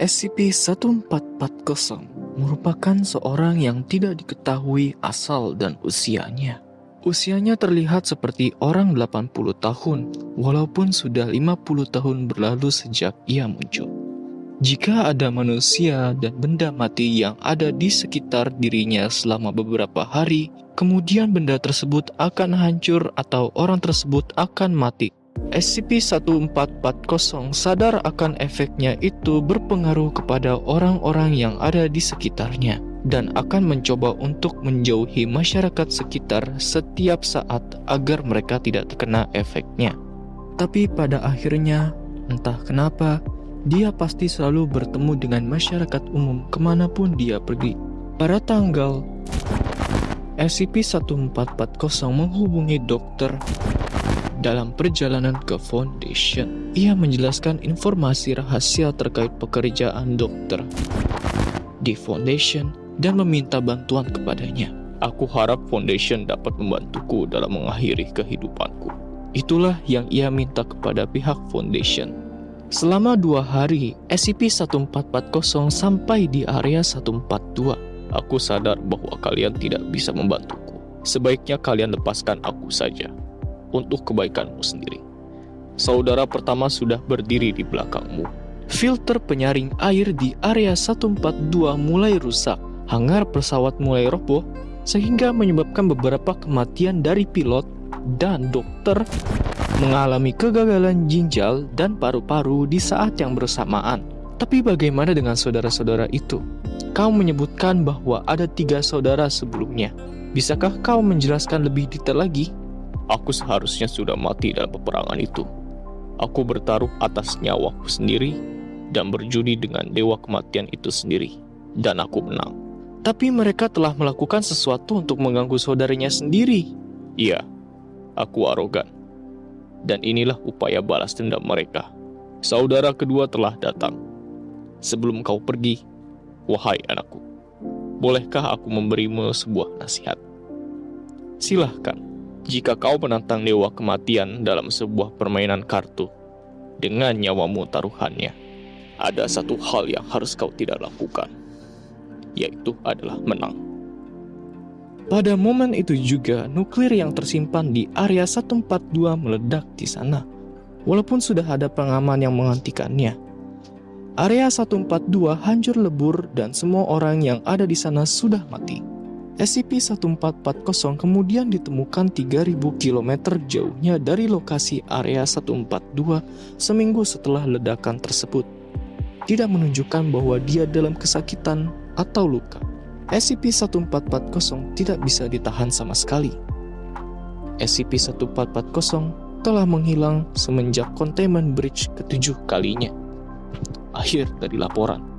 SCP-1440 merupakan seorang yang tidak diketahui asal dan usianya. Usianya terlihat seperti orang 80 tahun, walaupun sudah 50 tahun berlalu sejak ia muncul. Jika ada manusia dan benda mati yang ada di sekitar dirinya selama beberapa hari, kemudian benda tersebut akan hancur atau orang tersebut akan mati. SCP-1440 sadar akan efeknya itu berpengaruh kepada orang-orang yang ada di sekitarnya dan akan mencoba untuk menjauhi masyarakat sekitar setiap saat agar mereka tidak terkena efeknya. Tapi pada akhirnya, entah kenapa, dia pasti selalu bertemu dengan masyarakat umum ke mana pun dia pergi. Pada tanggal SCP-1440 menghubungi dokter dalam perjalanan ke Foundation. Ia menjelaskan informasi rahasia terkait pekerjaan dokter di Foundation dan meminta bantuan kepadanya. Aku harap Foundation dapat membantuku dalam mengakhiri kehidupanku. Itulah yang ia minta kepada pihak Foundation Selama dua hari, SCP-1440 sampai di area 142. Aku sadar bahwa kalian tidak bisa membantuku. Sebaiknya kalian lepaskan aku saja, untuk kebaikanmu sendiri. Saudara pertama sudah berdiri di belakangmu. Filter penyaring air di area 142 mulai rusak. Hangar pesawat mulai roboh, sehingga menyebabkan beberapa kematian dari pilot dan dokter mengalami kegagalan ginjal dan paru-paru di saat yang bersamaan. Tapi bagaimana dengan saudara-saudara itu? Kau menyebutkan bahwa ada tiga saudara sebelumnya. Bisakah kau menjelaskan lebih detail lagi? Aku seharusnya sudah mati dalam peperangan itu. Aku bertaruh atas nyawaku sendiri dan berjudi dengan dewa kematian itu sendiri. Dan aku menang. Tapi mereka telah melakukan sesuatu untuk mengganggu saudaranya sendiri. Iya, aku arogan dan inilah upaya balas dendam mereka. Saudara kedua telah datang. Sebelum kau pergi, wahai anakku, bolehkah aku memberimu sebuah nasihat? Silahkan, jika kau menantang dewa kematian dalam sebuah permainan kartu, dengan nyawamu taruhannya, ada satu hal yang harus kau tidak lakukan, yaitu adalah menang. Pada momen itu juga, nuklir yang tersimpan di area 142 meledak di sana. Walaupun sudah ada pengaman yang menghentikannya. Area 142 hancur lebur dan semua orang yang ada di sana sudah mati. SCP-1440 kemudian ditemukan 3000 km jauhnya dari lokasi area 142 seminggu setelah ledakan tersebut. Tidak menunjukkan bahwa dia dalam kesakitan atau luka. SCP-1440 tidak bisa ditahan sama sekali. SCP-1440 telah menghilang semenjak Containment Breach ketujuh kalinya. Akhir dari laporan.